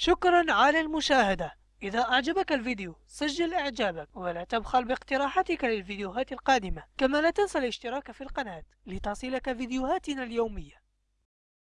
شكرا على المشاهدة. إذا أعجبك الفيديو سجل إعجابك ولا تبخل باقتراحاتك للفيديوهات القادمة. كما لا تنسى الاشتراك في القناة لتصلك فيديوهاتنا اليومية.